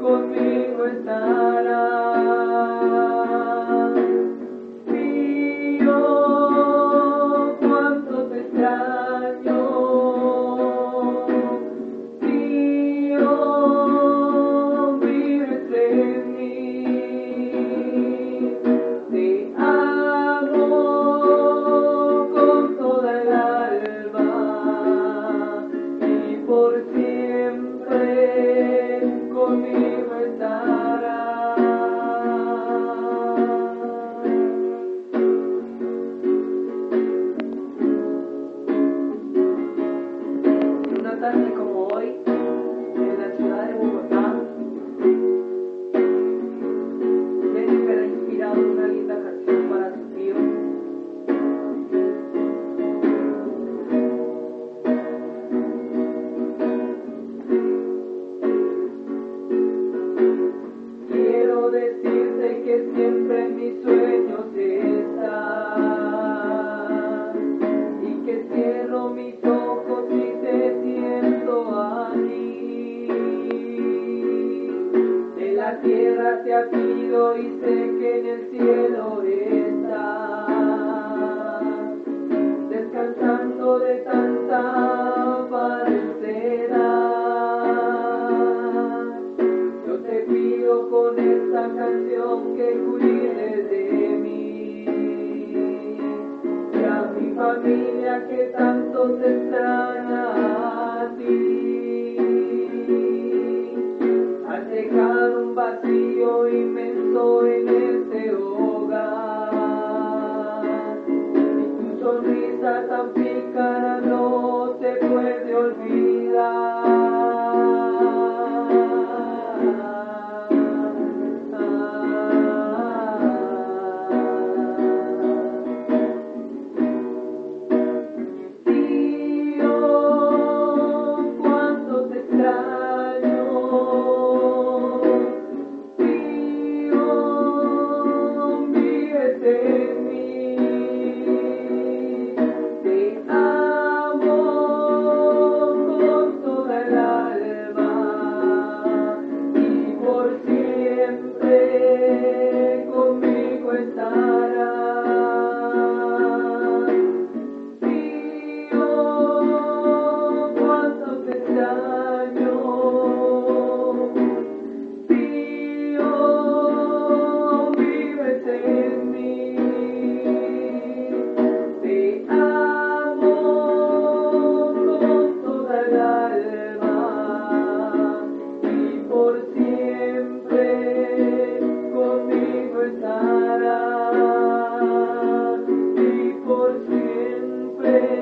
conmigo estarás. tierra se ha sido y sé que en el cielo estás, descansando de tanta parecera. Yo te pido con esta canción que cuides de mí y a mi familia que tanto te extraña a ti. sonrisa tan pícara no se puede olvidar. puerta. day.